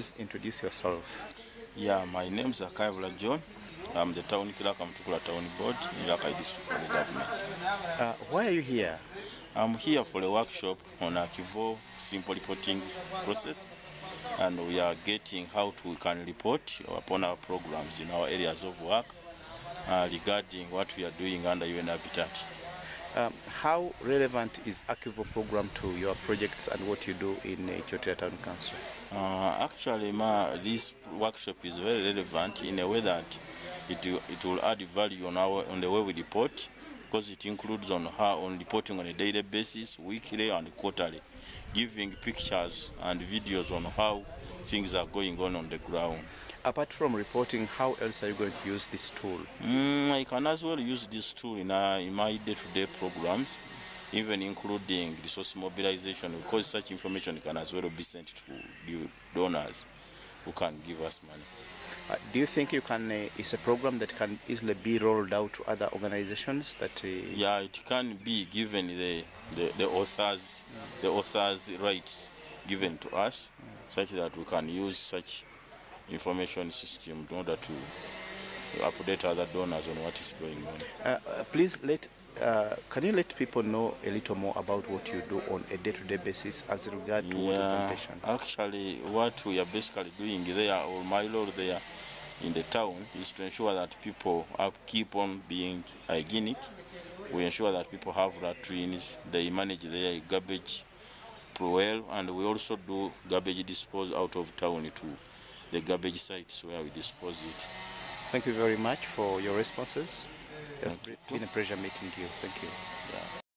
Please introduce yourself. Yeah, my name is Akayabula John. I'm the town clerk, Mutukula Town Board in Rakai District Government. Uh, why are you here? I'm here for a workshop on Akvo simple reporting process and we are getting how to, we can report upon our programs in our areas of work uh, regarding what we are doing under UN Habitat. Um, how relevant is Akivo program to your projects and what you do in uh, Ethiopia Town Council? Uh, actually, ma, this workshop is very relevant in a way that it, it will add value on, our, on the way we report because it includes on how on reporting on a daily basis, weekly and quarterly, giving pictures and videos on how things are going on on the ground. Apart from reporting, how else are you going to use this tool? Mm, I can as well use this tool in, uh, in my day-to-day programs, even including resource mobilization, because such information can as well be sent to the donors who can give us money. Uh, do you think you can? Uh, it's a program that can easily be rolled out to other organizations that. Uh, Yeah, it can be given the, the, the authors the authors' rights given to us, such that we can use such information system in order to update other donors on what is going on. Uh, uh, please let. Uh, can you let people know a little more about what you do on a day-to-day basis as regard to Yeah, representation? actually, what we are basically doing there, or my role there in the town, is to ensure that people have, keep on being hygienic. We ensure that people have latrines, they manage their garbage well, and we also do garbage dispose out of town to the garbage sites where we dispose it. Thank you very much for your responses. It's been a pleasure meeting you. Thank you. Yeah.